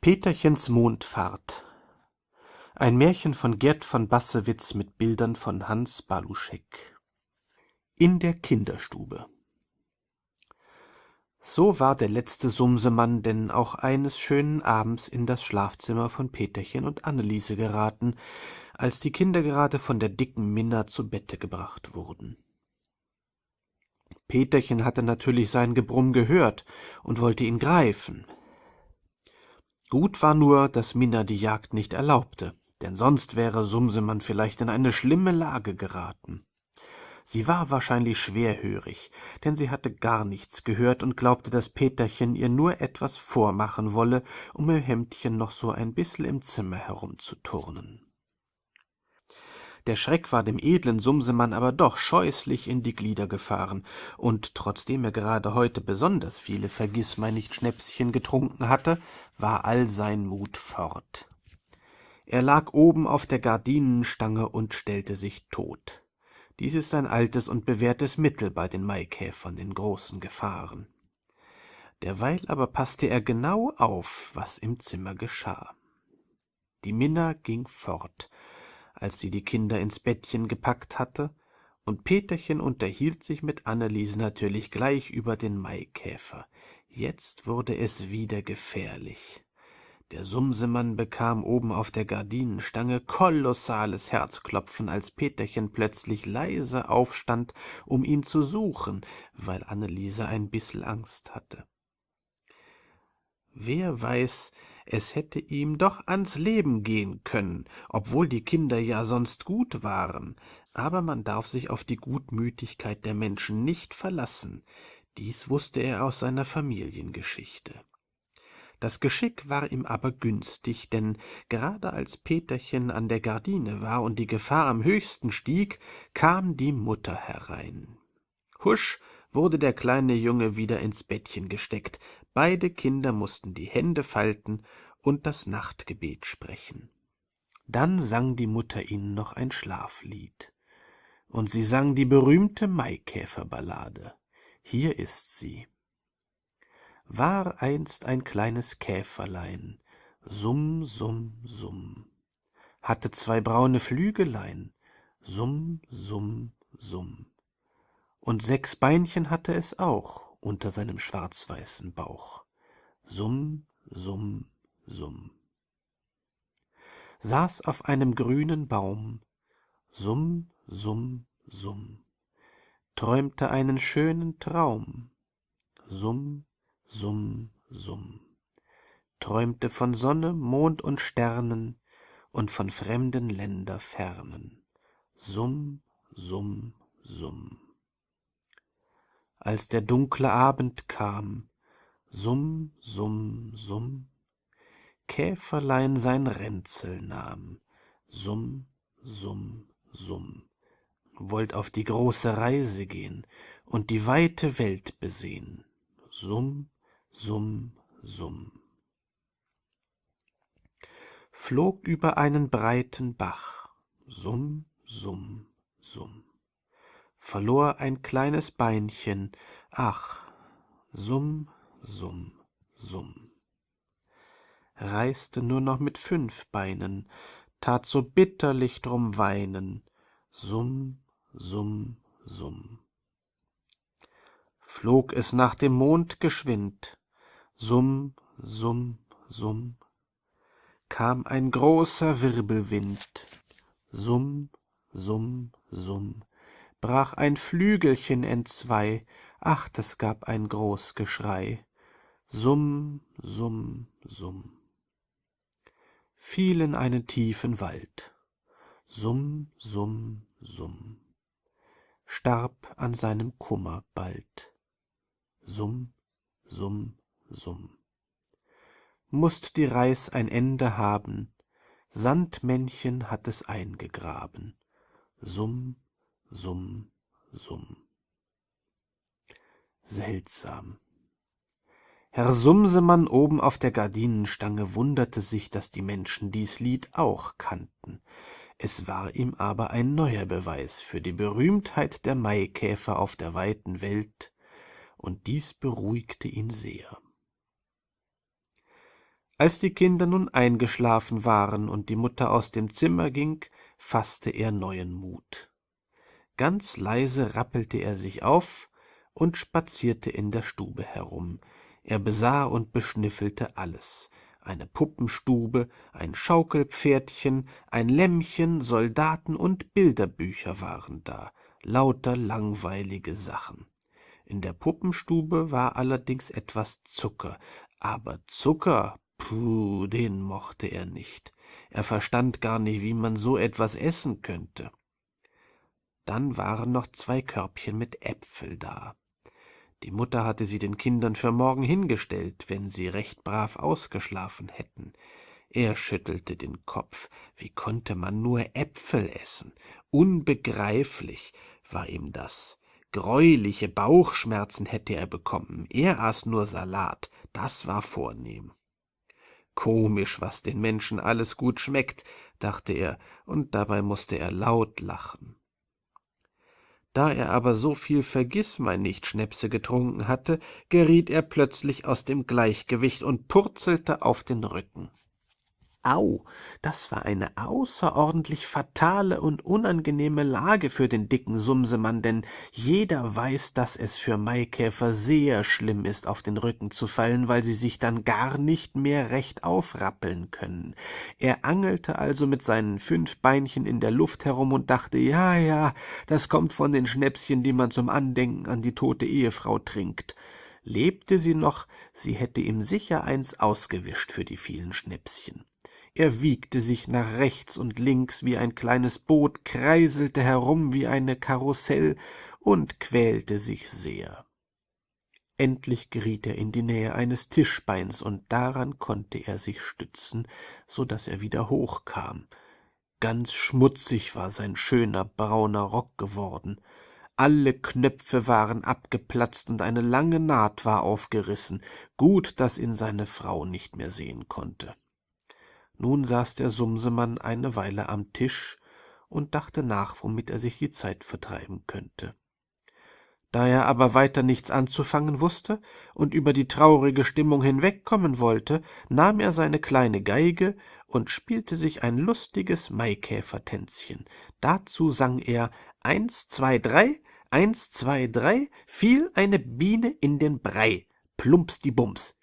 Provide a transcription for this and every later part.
Peterchens Mondfahrt Ein Märchen von Gerd von Bassewitz mit Bildern von Hans Baluschek In der Kinderstube So war der letzte Sumsemann denn auch eines schönen Abends in das Schlafzimmer von Peterchen und Anneliese geraten, als die Kinder gerade von der dicken Minna zu Bette gebracht wurden. Peterchen hatte natürlich sein Gebrumm gehört und wollte ihn greifen. Gut war nur, dass Minna die Jagd nicht erlaubte, denn sonst wäre Sumsemann vielleicht in eine schlimme Lage geraten. Sie war wahrscheinlich schwerhörig, denn sie hatte gar nichts gehört und glaubte, dass Peterchen ihr nur etwas vormachen wolle, um ihr Hemdchen noch so ein bissel im Zimmer herumzuturnen. Der Schreck war dem edlen Sumsemann aber doch scheußlich in die Glieder gefahren, und trotzdem er gerade heute besonders viele Vergißmeinnicht-Schnäpschen getrunken hatte, war all sein Mut fort. Er lag oben auf der Gardinenstange und stellte sich tot. Dies ist ein altes und bewährtes Mittel bei den Maikäfern in großen Gefahren. Derweil aber passte er genau auf, was im Zimmer geschah. Die Minna ging fort, als sie die Kinder ins Bettchen gepackt hatte, und Peterchen unterhielt sich mit Anneliese natürlich gleich über den Maikäfer. Jetzt wurde es wieder gefährlich. Der Sumsemann bekam oben auf der Gardinenstange kolossales Herzklopfen, als Peterchen plötzlich leise aufstand, um ihn zu suchen, weil Anneliese ein bissel Angst hatte. Wer weiß, es hätte ihm doch ans Leben gehen können, obwohl die Kinder ja sonst gut waren, aber man darf sich auf die Gutmütigkeit der Menschen nicht verlassen, dies wusste er aus seiner Familiengeschichte. Das Geschick war ihm aber günstig, denn gerade als Peterchen an der Gardine war und die Gefahr am höchsten stieg, kam die Mutter herein. Husch wurde der kleine Junge wieder ins Bettchen gesteckt, beide Kinder mussten die Hände falten und das Nachtgebet sprechen. Dann sang die Mutter ihnen noch ein Schlaflied. Und sie sang die berühmte Maikäferballade. Hier ist sie. War einst ein kleines Käferlein, summ, summ, summ, hatte zwei braune Flügelein, summ, summ, summ und sechs Beinchen hatte es auch unter seinem schwarzweißen Bauch. Summ, summ, summ. Saß auf einem grünen Baum, summ, summ, summ, träumte einen schönen Traum, summ, summ, summ, träumte von Sonne, Mond und Sternen und von fremden Länderfernen, summ, summ, summ als der dunkle Abend kam, summ, summ, summ, Käferlein sein Ränzel nahm, summ, summ, summ, wollt auf die große Reise gehen und die weite Welt besehen, summ, summ, summ. Flog über einen breiten Bach, summ, summ, summ verlor ein kleines Beinchen, ach, summ, summ, summ. Reiste nur noch mit fünf Beinen, tat so bitterlich drum weinen, summ, summ, summ. Flog es nach dem Mond geschwind, summ, summ, summ, kam ein großer Wirbelwind, summ, summ, summ, brach ein Flügelchen entzwei, ach, das gab ein groß Geschrei. Summ, summ, summ. Fiel in einen tiefen Wald. Summ, summ, summ. Starb an seinem Kummer bald. Summ, summ, summ. Mußt die Reis ein Ende haben, Sandmännchen hat es eingegraben. Summ, Summ, Summ. Seltsam. Herr Sumsemann oben auf der Gardinenstange wunderte sich, dass die Menschen dies Lied auch kannten. Es war ihm aber ein neuer Beweis für die Berühmtheit der Maikäfer auf der weiten Welt, und dies beruhigte ihn sehr. als die kinder nun eingeschlafen waren und die mutter aus dem zimmer ging fasste er neuen mut ganz leise rappelte er sich auf und spazierte in der stube herum. Er besah und beschnüffelte alles. Eine puppenstube ein schaukelpferdchen ein lämmchen soldaten und bilderbücher waren da. Lauter langweilige sachen. In der puppenstube war allerdings etwas zucker aber zucker puh den mochte er nicht. Er verstand gar nicht wie man so etwas essen könnte dann waren noch zwei körbchen mit äpfel da. Die mutter hatte sie den kindern für morgen hingestellt wenn sie recht brav ausgeschlafen hätten. Er schüttelte den kopf. Wie konnte man nur äpfel essen? Unbegreiflich war ihm das. Greuliche bauchschmerzen hätte er bekommen. Er aß nur salat. Das war vornehm. Komisch was den menschen alles gut schmeckt dachte er und dabei musste er laut lachen da er aber so viel Vergißmeinnicht-Schnäpse getrunken hatte, geriet er plötzlich aus dem Gleichgewicht und purzelte auf den Rücken. Au, das war eine außerordentlich fatale und unangenehme Lage für den dicken Sumsemann, denn jeder weiß, dass es für Maikäfer sehr schlimm ist, auf den Rücken zu fallen, weil sie sich dann gar nicht mehr recht aufrappeln können. Er angelte also mit seinen fünf Beinchen in der Luft herum und dachte, ja, ja, das kommt von den Schnäpschen, die man zum Andenken an die tote Ehefrau trinkt. Lebte sie noch, sie hätte ihm sicher eins ausgewischt für die vielen Schnäpschen er wiegte sich nach rechts und links wie ein kleines boot kreiselte herum wie eine karussell und quälte sich sehr. Endlich geriet er in die nähe eines tischbeins und daran konnte er sich stützen so dass er wieder hochkam. Ganz schmutzig war sein schöner brauner rock geworden. Alle knöpfe waren abgeplatzt und eine lange naht war aufgerissen. Gut dass ihn seine frau nicht mehr sehen konnte nun saß der sumsemann eine weile am tisch und dachte nach womit er sich die zeit vertreiben könnte. Da er aber weiter nichts anzufangen wusste und über die traurige stimmung hinwegkommen wollte nahm er seine kleine geige und spielte sich ein lustiges maikäfertänzchen. Dazu sang er eins zwei drei eins zwei drei fiel eine biene in den brei. Plumpsdibums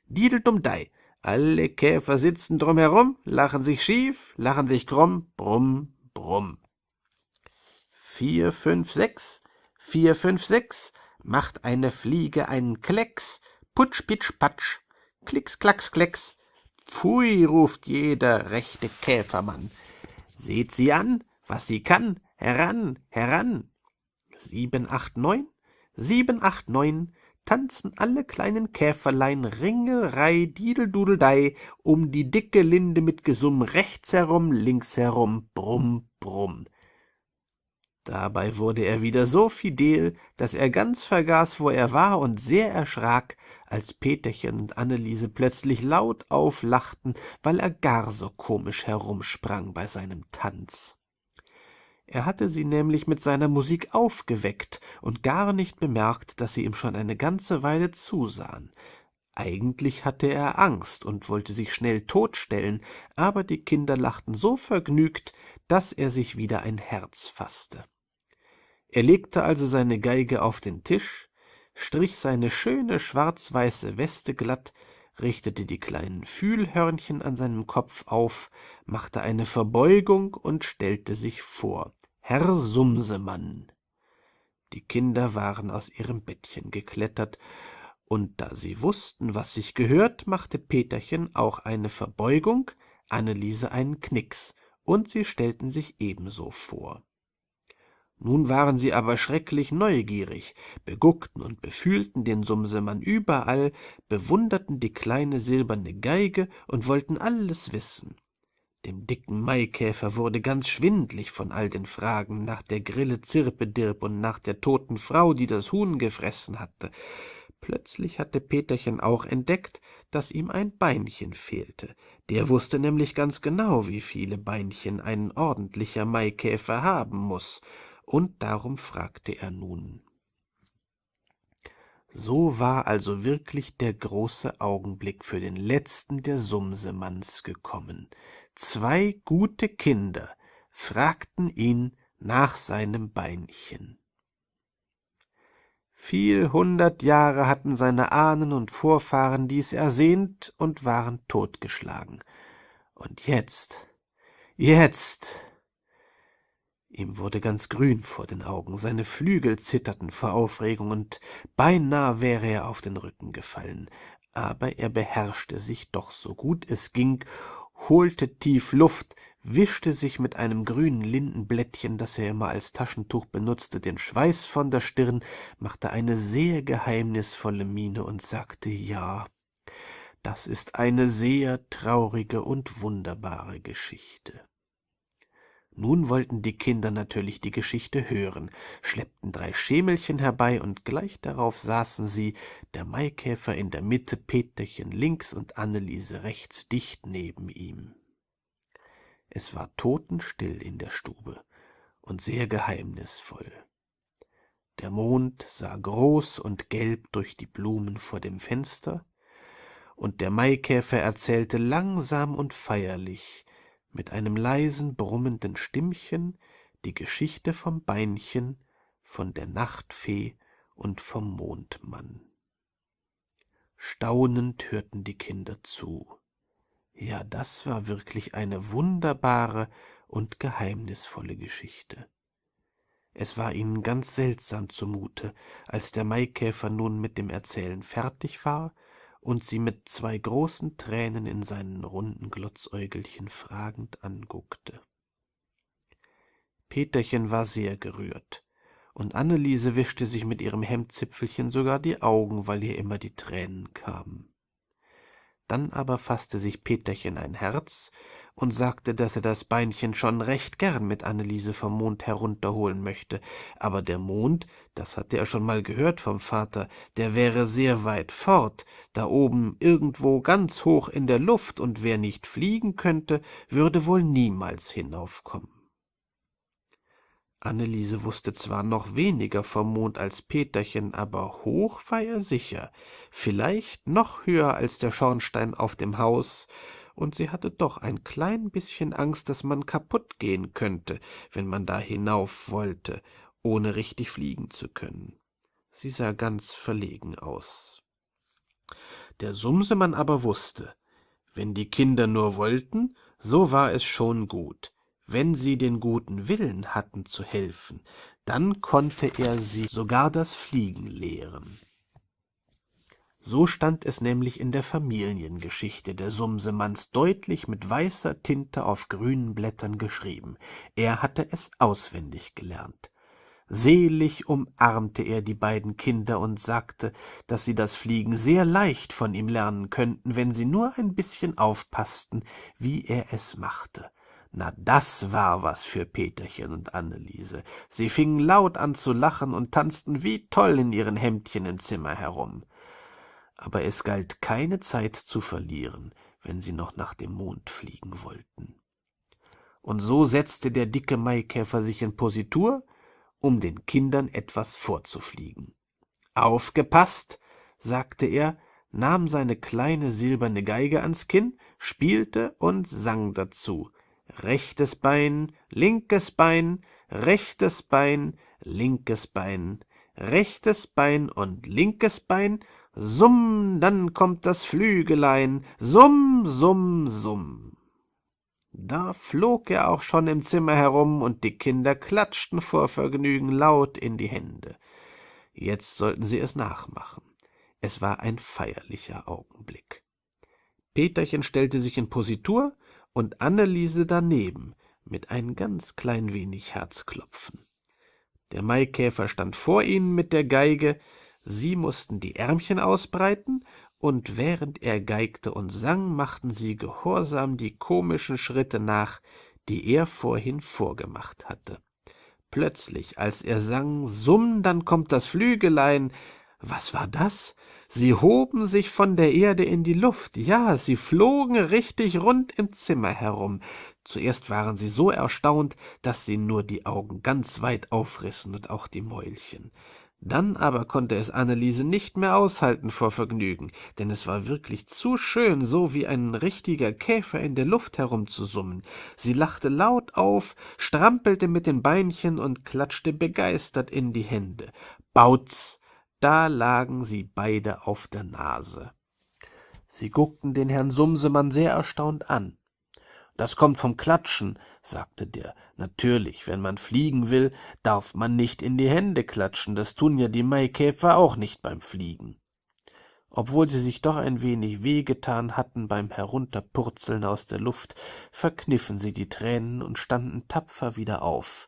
alle Käfer sitzen drumherum, lachen sich schief, lachen sich krumm, brumm, brumm. Vier, fünf, sechs, vier, fünf, sechs, macht eine Fliege einen Klecks, putsch, pitsch, patsch, klicks, klacks, klecks. Pfui, ruft jeder rechte Käfermann. Seht sie an, was sie kann, heran, heran. Sieben, acht, neun, sieben, acht, neun, tanzen alle kleinen Käferlein Ringelrei, Dideldudeldei um die dicke Linde mit Gesumm rechts herum, links herum, brumm, brumm. Dabei wurde er wieder so fidel, dass er ganz vergaß, wo er war und sehr erschrak, als Peterchen und Anneliese plötzlich laut auflachten, weil er gar so komisch herumsprang bei seinem Tanz er hatte sie nämlich mit seiner musik aufgeweckt und gar nicht bemerkt dass sie ihm schon eine ganze weile zusahen. Eigentlich hatte er angst und wollte sich schnell totstellen aber die kinder lachten so vergnügt dass er sich wieder ein herz fasste er legte also seine geige auf den tisch strich seine schöne schwarzweiße weste glatt richtete die kleinen fühlhörnchen an seinem kopf auf machte eine verbeugung und stellte sich vor herr sumsemann. Die kinder waren aus ihrem bettchen geklettert und da sie wussten was sich gehört machte peterchen auch eine verbeugung anneliese einen knicks und sie stellten sich ebenso vor. Nun waren sie aber schrecklich neugierig beguckten und befühlten den sumsemann überall bewunderten die kleine silberne geige und wollten alles wissen dem dicken maikäfer wurde ganz schwindlig von all den fragen nach der grille zirpedirp und nach der toten frau die das huhn gefressen hatte. Plötzlich hatte peterchen auch entdeckt dass ihm ein beinchen fehlte. Der wusste nämlich ganz genau wie viele beinchen ein ordentlicher maikäfer haben muss und darum fragte er nun. So war also wirklich der große Augenblick für den letzten der Sumsemanns gekommen. Zwei gute Kinder fragten ihn nach seinem Beinchen. Viel hundert Jahre hatten seine Ahnen und Vorfahren dies ersehnt und waren totgeschlagen. Und jetzt, jetzt Ihm wurde ganz grün vor den Augen, seine Flügel zitterten vor Aufregung, und beinah wäre er auf den Rücken gefallen. Aber er beherrschte sich doch so gut es ging, holte tief Luft, wischte sich mit einem grünen Lindenblättchen, das er immer als Taschentuch benutzte, den Schweiß von der Stirn, machte eine sehr geheimnisvolle Miene und sagte Ja, das ist eine sehr traurige und wunderbare Geschichte. Nun wollten die Kinder natürlich die Geschichte hören, schleppten drei Schemelchen herbei, und gleich darauf saßen sie, der Maikäfer in der Mitte, Peterchen links und Anneliese rechts dicht neben ihm. Es war totenstill in der Stube und sehr geheimnisvoll. Der Mond sah groß und gelb durch die Blumen vor dem Fenster, und der Maikäfer erzählte langsam und feierlich, mit einem leisen, brummenden Stimmchen die Geschichte vom Beinchen, von der Nachtfee und vom Mondmann. Staunend hörten die Kinder zu. Ja, das war wirklich eine wunderbare und geheimnisvolle Geschichte. Es war ihnen ganz seltsam zumute, als der Maikäfer nun mit dem Erzählen fertig war und sie mit zwei großen Tränen in seinen runden Glotzäugelchen fragend anguckte. Peterchen war sehr gerührt, und Anneliese wischte sich mit ihrem Hemdzipfelchen sogar die Augen, weil ihr immer die Tränen kamen. Dann aber fasste sich Peterchen ein Herz und sagte, dass er das Beinchen schon recht gern mit Anneliese vom Mond herunterholen möchte, aber der Mond, das hatte er schon mal gehört vom Vater, der wäre sehr weit fort, da oben irgendwo ganz hoch in der Luft, und wer nicht fliegen könnte, würde wohl niemals hinaufkommen. Anneliese wusste zwar noch weniger vom Mond als Peterchen, aber hoch war er sicher, vielleicht noch höher als der Schornstein auf dem Haus, und sie hatte doch ein klein bisschen Angst, dass man kaputt gehen könnte, wenn man da hinauf wollte, ohne richtig fliegen zu können. Sie sah ganz verlegen aus. Der Sumsemann aber wusste, wenn die Kinder nur wollten, so war es schon gut. Wenn sie den guten Willen hatten zu helfen, dann konnte er sie sogar das Fliegen lehren. So stand es nämlich in der Familiengeschichte der Sumsemanns deutlich mit weißer Tinte auf grünen Blättern geschrieben. Er hatte es auswendig gelernt. Selig umarmte er die beiden Kinder und sagte, dass sie das Fliegen sehr leicht von ihm lernen könnten, wenn sie nur ein bisschen aufpaßten, wie er es machte. Na, das war was für Peterchen und Anneliese. Sie fingen laut an zu lachen und tanzten wie toll in ihren Hemdchen im Zimmer herum aber es galt keine Zeit zu verlieren, wenn sie noch nach dem Mond fliegen wollten. Und so setzte der dicke Maikäfer sich in Positur, um den Kindern etwas vorzufliegen. Aufgepasst, sagte er, nahm seine kleine silberne Geige ans Kinn, spielte und sang dazu. Rechtes Bein, linkes Bein, rechtes Bein, linkes Bein, rechtes Bein und linkes Bein, Summ, dann kommt das Flügelein, summ, summ, summ. Da flog er auch schon im Zimmer herum, und die Kinder klatschten vor Vergnügen laut in die Hände. Jetzt sollten sie es nachmachen. Es war ein feierlicher Augenblick. Peterchen stellte sich in Positur und Anneliese daneben mit ein ganz klein wenig Herzklopfen. Der Maikäfer stand vor ihnen mit der Geige, Sie mussten die Ärmchen ausbreiten, und während er geigte und sang, machten sie gehorsam die komischen Schritte nach, die er vorhin vorgemacht hatte. Plötzlich, als er sang, Summ, dann kommt das Flügelein, was war das? Sie hoben sich von der Erde in die Luft, ja, sie flogen richtig rund im Zimmer herum. Zuerst waren sie so erstaunt, dass sie nur die Augen ganz weit aufrissen und auch die Mäulchen. Dann aber konnte es Anneliese nicht mehr aushalten vor Vergnügen, denn es war wirklich zu schön, so wie ein richtiger Käfer in der Luft herumzusummen. Sie lachte laut auf, strampelte mit den Beinchen und klatschte begeistert in die Hände. Bautz! Da lagen sie beide auf der Nase. Sie guckten den Herrn Sumsemann sehr erstaunt an. Das kommt vom Klatschen, sagte der. Natürlich, wenn man fliegen will, darf man nicht in die Hände klatschen, das tun ja die Maikäfer auch nicht beim Fliegen. Obwohl sie sich doch ein wenig wehgetan hatten beim Herunterpurzeln aus der Luft, verkniffen sie die Tränen und standen tapfer wieder auf.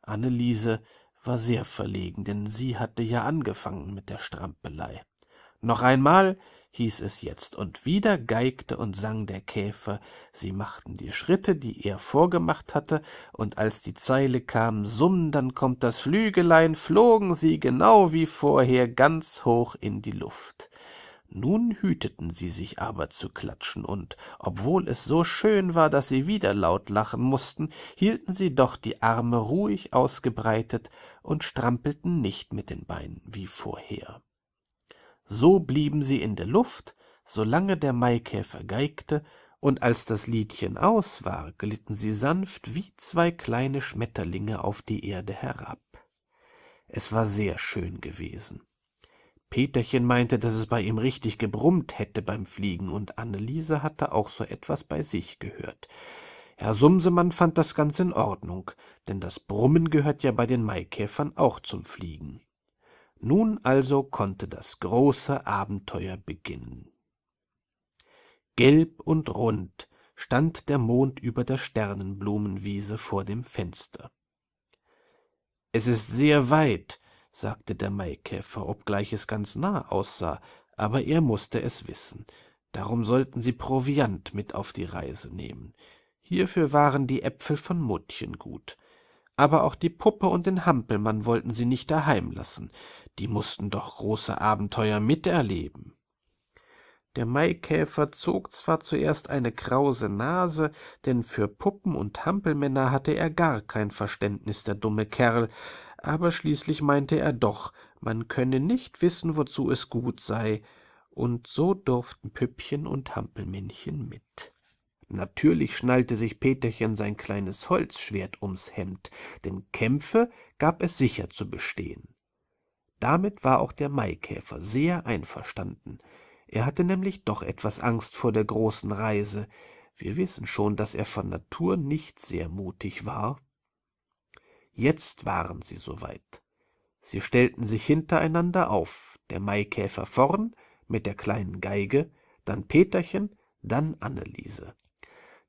Anneliese war sehr verlegen, denn sie hatte ja angefangen mit der Strampelei. Noch einmal, hieß es jetzt, und wieder geigte und sang der Käfer, sie machten die Schritte, die er vorgemacht hatte, und als die Zeile kam, Summ, dann kommt das Flügelein, flogen sie genau wie vorher ganz hoch in die Luft. Nun hüteten sie sich aber zu klatschen, und obwohl es so schön war, dass sie wieder laut lachen mussten, hielten sie doch die Arme ruhig ausgebreitet und strampelten nicht mit den Beinen wie vorher. So blieben sie in der Luft, solange der Maikäfer geigte, und als das Liedchen aus war, glitten sie sanft wie zwei kleine Schmetterlinge auf die Erde herab. Es war sehr schön gewesen. Peterchen meinte, dass es bei ihm richtig gebrummt hätte beim Fliegen, und Anneliese hatte auch so etwas bei sich gehört. Herr Sumsemann fand das ganz in Ordnung, denn das Brummen gehört ja bei den Maikäfern auch zum Fliegen. Nun also konnte das große Abenteuer beginnen. Gelb und rund stand der Mond über der Sternenblumenwiese vor dem Fenster. Es ist sehr weit, sagte der Maikäfer, obgleich es ganz nah aussah, aber er musste es wissen. Darum sollten sie Proviant mit auf die Reise nehmen. Hierfür waren die Äpfel von Muttchen gut. Aber auch die Puppe und den Hampelmann wollten sie nicht daheim lassen die mussten doch große Abenteuer miterleben. Der Maikäfer zog zwar zuerst eine krause Nase, denn für Puppen und Hampelmänner hatte er gar kein Verständnis, der dumme Kerl, aber schließlich meinte er doch, man könne nicht wissen, wozu es gut sei, und so durften Püppchen und Hampelmännchen mit. Natürlich schnallte sich Peterchen sein kleines Holzschwert ums Hemd, denn Kämpfe gab es sicher zu bestehen. Damit war auch der Maikäfer sehr einverstanden. Er hatte nämlich doch etwas Angst vor der großen Reise. Wir wissen schon, dass er von Natur nicht sehr mutig war. Jetzt waren sie soweit. Sie stellten sich hintereinander auf, der Maikäfer vorn mit der kleinen Geige, dann Peterchen, dann Anneliese.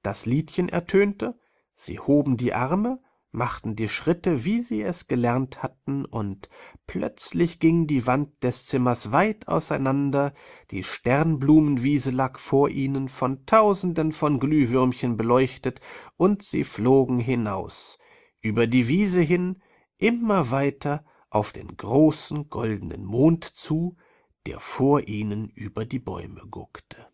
Das Liedchen ertönte, sie hoben die Arme, machten die Schritte, wie sie es gelernt hatten, und plötzlich ging die Wand des Zimmers weit auseinander, die Sternblumenwiese lag vor ihnen, von tausenden von Glühwürmchen beleuchtet, und sie flogen hinaus, über die Wiese hin, immer weiter auf den großen goldenen Mond zu, der vor ihnen über die Bäume guckte.